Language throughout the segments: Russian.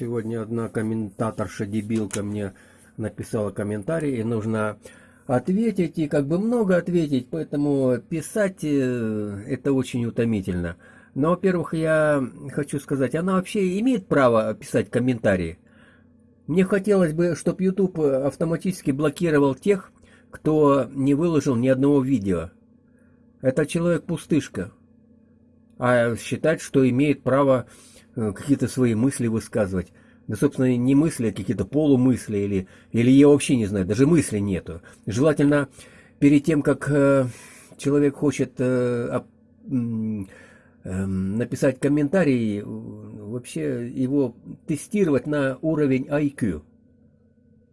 Сегодня одна комментаторша-дебилка мне написала комментарий, и нужно ответить, и как бы много ответить, поэтому писать э, это очень утомительно. Но, во-первых, я хочу сказать, она вообще имеет право писать комментарии. Мне хотелось бы, чтобы YouTube автоматически блокировал тех, кто не выложил ни одного видео. Это человек-пустышка. А считать, что имеет право какие-то свои мысли высказывать. Да, собственно, не мысли, а какие-то полумысли, или, или я вообще не знаю, даже мысли нету. Желательно перед тем, как э, человек хочет э, э, написать комментарий, вообще его тестировать на уровень IQ.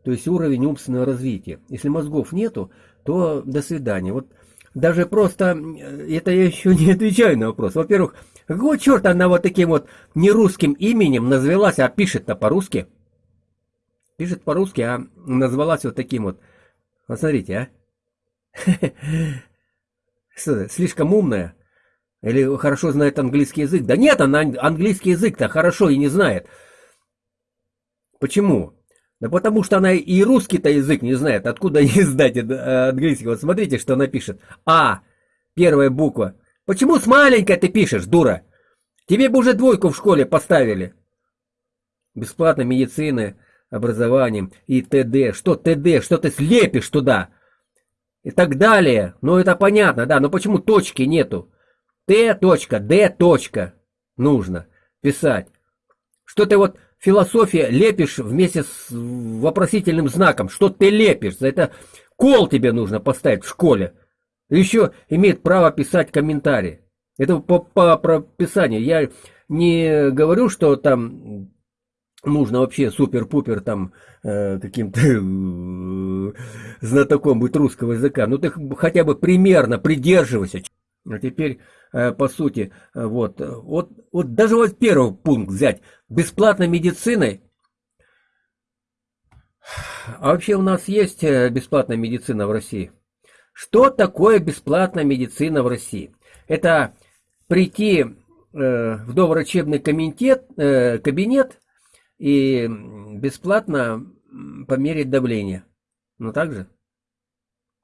То есть уровень умственного развития. Если мозгов нету, то до свидания. Вот даже просто, э, это я еще не отвечаю на вопрос. Во-первых, какого черта она вот таким вот нерусским именем назвалась, а пишет-то по-русски? Пишет по-русски, а назвалась вот таким вот. Вот смотрите, а. Слишком умная? Или хорошо знает английский язык? Да нет, она английский язык-то хорошо и не знает. Почему? Да потому что она и русский-то язык не знает. Откуда ей знать английский? Вот смотрите, что она пишет. А, первая буква. Почему с маленькой ты пишешь, дура? Тебе бы уже двойку в школе поставили. Бесплатно медицины, образованием и т.д. Что т.д.? Что ты слепишь туда? И так далее. Ну это понятно, да. Но почему точки нету? Т. Точка, Д. Точка. Нужно писать. Что ты вот философия лепишь вместе с вопросительным знаком. Что ты лепишь? За это кол тебе нужно поставить в школе. Еще имеет право писать комментарии. Это по, по прописанию. Я не говорю, что там нужно вообще супер-пупер там э, каким-то э, знатоком быть русского языка. Ну ты хотя бы примерно придерживайся. А теперь э, по сути, вот, вот, вот даже вот первый пункт взять. Бесплатной медициной. А вообще у нас есть э, бесплатная медицина в России? Что такое бесплатная медицина в России? Это прийти э, в доврачебный комитет, э, кабинет и бесплатно померить давление. Ну так же?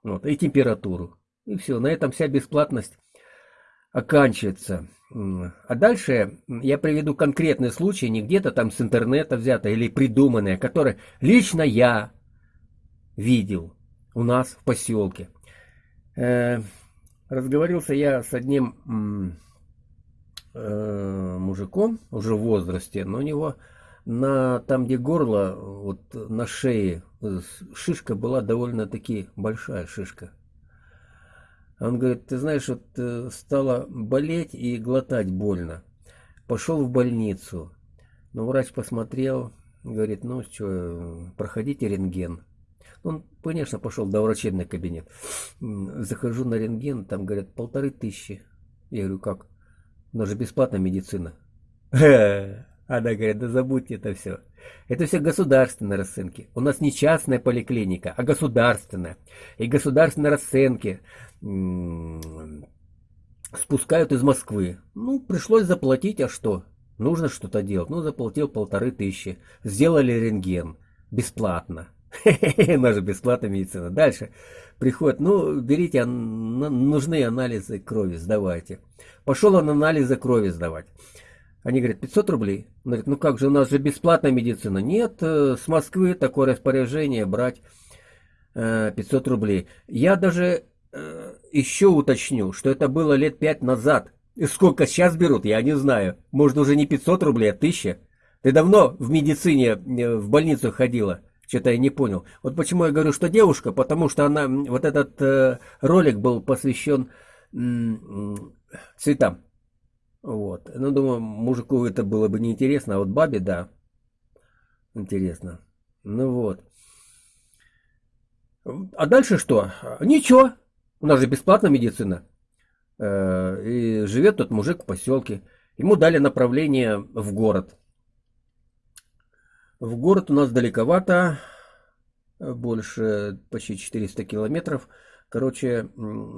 Вот, и температуру. И все, на этом вся бесплатность оканчивается. А дальше я приведу конкретный случай, не где-то там с интернета взято или придуманное, которое лично я видел у нас в поселке. Э, разговорился я с одним э, мужиком уже в возрасте, но у него на там, где горло, вот на шее э, шишка была довольно-таки большая шишка. Он говорит, ты знаешь, вот стало болеть и глотать больно. Пошел в больницу. Но врач посмотрел, говорит, ну что, проходите рентген. Он, конечно, пошел до врачебный кабинет. Захожу на рентген, там говорят полторы тысячи. Я говорю, как? Нас же бесплатная медицина. Она говорит, да забудьте это все. Это все государственные расценки. У нас не частная поликлиника, а государственная. И государственные расценки спускают из Москвы. Ну, пришлось заплатить, а что? Нужно что-то делать. Ну, заплатил полторы тысячи. Сделали рентген. Бесплатно. Наша бесплатная медицина. Дальше приходит, ну, берите, нужны анализы крови, сдавайте. Пошел он анализы крови сдавать. Они говорят, 500 рублей. Он говорит, ну как же, у нас же бесплатная медицина. Нет, э, с Москвы такое распоряжение брать 500 э, рублей. Я даже э, еще уточню, что это было лет 5 назад. И сколько сейчас берут, я не знаю. Может уже не 500 рублей, а 1000. Ты давно в медицине, в больницу ходила? Что-то я не понял. Вот почему я говорю, что девушка, потому что она, вот этот э, ролик был посвящен цветам. Вот. Ну, думаю, мужику это было бы неинтересно, а вот бабе, да, интересно. Ну вот. А дальше что? Ничего. У нас же бесплатная медицина. Э, и живет тот мужик в поселке. Ему дали направление в город. В город у нас далековато, больше почти 400 километров. Короче,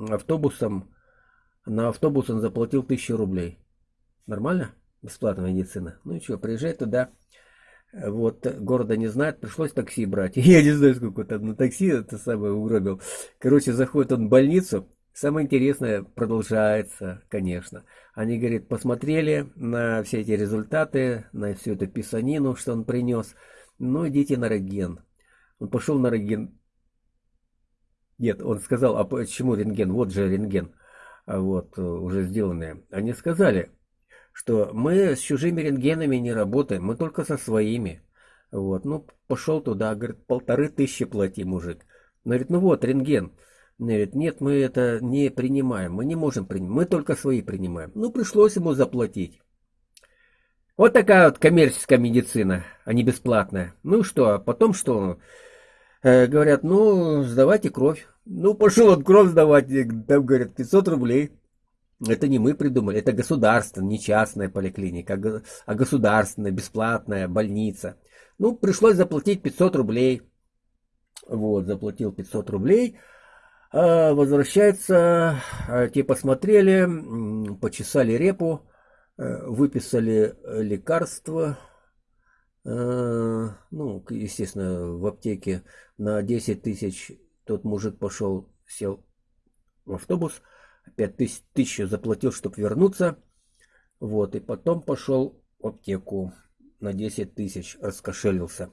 автобусом, на автобус он заплатил 1000 рублей. Нормально? Бесплатная медицина. Ну и что, приезжай туда, Вот, города не знает, пришлось такси брать. Я не знаю, сколько там на такси это самое угробил. Короче, заходит он в больницу. Самое интересное продолжается, конечно. Они, говорит, посмотрели на все эти результаты, на всю эту писанину, что он принес. Ну, идите на рентген. Он пошел на рентген. Нет, он сказал, а почему рентген? Вот же рентген. А вот, уже сделанные. Они сказали, что мы с чужими рентгенами не работаем, мы только со своими. Вот, ну, пошел туда, говорит, полторы тысячи плати, мужик. Он говорит, ну вот, рентген. Он говорит, нет, мы это не принимаем, мы не можем принимать, мы только свои принимаем. Ну, пришлось ему заплатить. Вот такая вот коммерческая медицина, а не бесплатная. Ну что, а потом что? Э, говорят, ну, сдавайте кровь. Ну, пошел он кровь сдавать, там, говорят, 500 рублей. Это не мы придумали, это государственная, не частная поликлиника, а государственная, бесплатная больница. Ну, пришлось заплатить 500 рублей. Вот, заплатил 500 рублей. А возвращается, а, те посмотрели, почесали репу, э, выписали лекарства. Э, ну, естественно, в аптеке на 10 тысяч тот мужик пошел, сел в автобус – опять тысяч, тысячу заплатил, чтобы вернуться. Вот, и потом пошел в аптеку на 10 тысяч, раскошелился.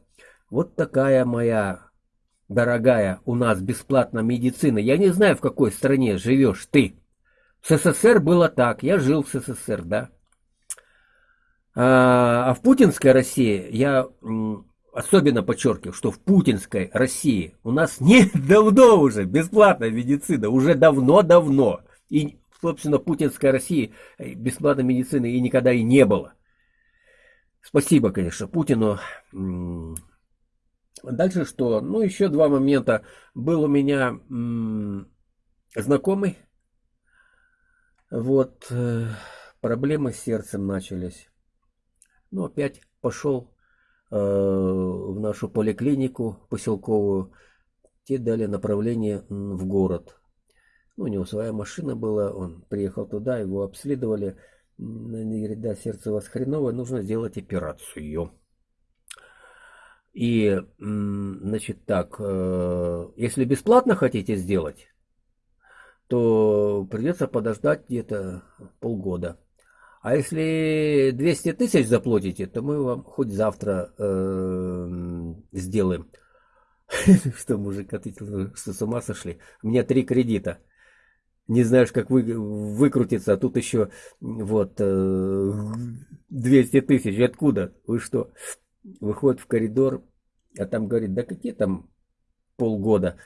Вот такая моя дорогая у нас бесплатная медицина. Я не знаю, в какой стране живешь ты. В СССР было так, я жил в СССР, да. А, а в путинской России я особенно подчеркиваю, что в путинской России у нас не давно уже бесплатная медицина, уже давно-давно. И, собственно, путинской России э, бесплатной медицины и никогда и не было. Спасибо, конечно, Путину. Дальше что? Ну, еще два момента. Был у меня знакомый. Вот, э, проблемы с сердцем начались. Ну, опять пошел э, в нашу поликлинику поселковую. Те дали направление в город. Ну, у него своя машина была, он приехал туда, его обследовали. Они говорят, да, сердце у вас хреновое, нужно сделать операцию. И, значит, так, э, если бесплатно хотите сделать, то придется подождать где-то полгода. А если 200 тысяч заплатите, то мы вам хоть завтра э, сделаем. Что мужик ответил, что с ума сошли? У меня три кредита не знаешь, как вы, выкрутиться, а тут еще вот 200 э, тысяч. Откуда? Вы что? Выходит в коридор, а там говорит, да какие там полгода?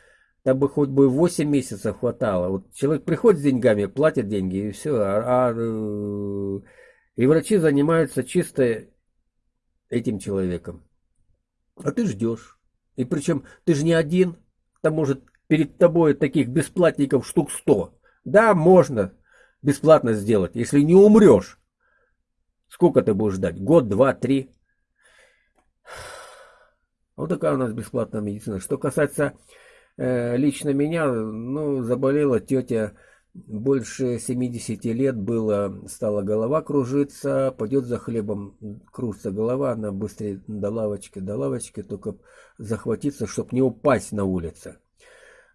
Там бы хоть бы 8 месяцев хватало. Вот человек приходит с деньгами, платит деньги и все. А, а, э, и врачи занимаются чисто этим человеком. А ты ждешь. И причем ты же не один. Там может перед тобой таких бесплатников штук 100. Да, можно бесплатно сделать, если не умрешь. Сколько ты будешь ждать? Год, два, три? Вот такая у нас бесплатная медицина. Что касается э, лично меня, ну, заболела тетя больше 70 лет было, стала голова кружиться, пойдет за хлебом, кружится голова, она быстрее до лавочки, до лавочки, только захватиться, чтобы не упасть на улице.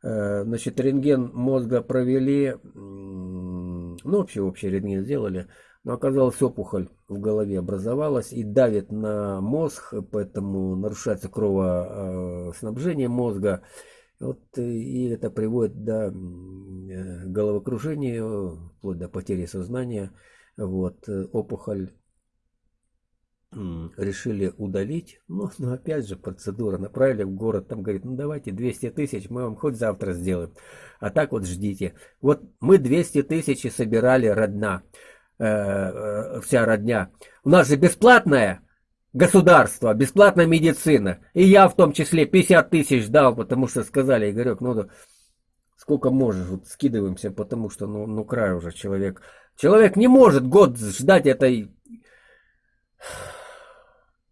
Э, значит, рентген мозга провели, ну, вообще общий рентген сделали, но оказалось опухоль в голове образовалась и давит на мозг, поэтому нарушается кровоснабжение мозга. Вот, и это приводит до э, головокружения, вплоть до потери сознания. Вот, э, опухоль решили удалить. Ну, ну, опять же, процедура. Направили в город, там говорит, ну, давайте 200 тысяч, мы вам хоть завтра сделаем. А так вот ждите. Вот мы 200 тысяч собирали родна, э, э, вся родня. У нас же бесплатное государство, бесплатная медицина. И я в том числе 50 тысяч дал, потому что сказали, Игорек, ну, сколько можешь, вот скидываемся, потому что, ну, ну, край уже человек. Человек не может год ждать этой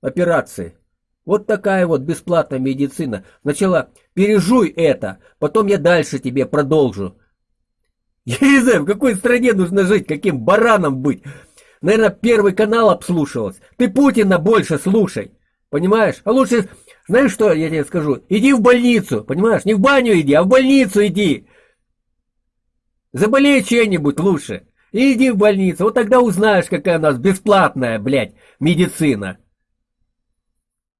операции. Вот такая вот бесплатная медицина. Сначала пережуй это, потом я дальше тебе продолжу. Я не знаю, в какой стране нужно жить, каким бараном быть. Наверное, первый канал обслушивался. Ты Путина больше слушай. Понимаешь? А лучше, знаешь что я тебе скажу? Иди в больницу, понимаешь? Не в баню иди, а в больницу иди. Заболей чем-нибудь лучше. Иди в больницу. Вот тогда узнаешь, какая у нас бесплатная, блядь, медицина.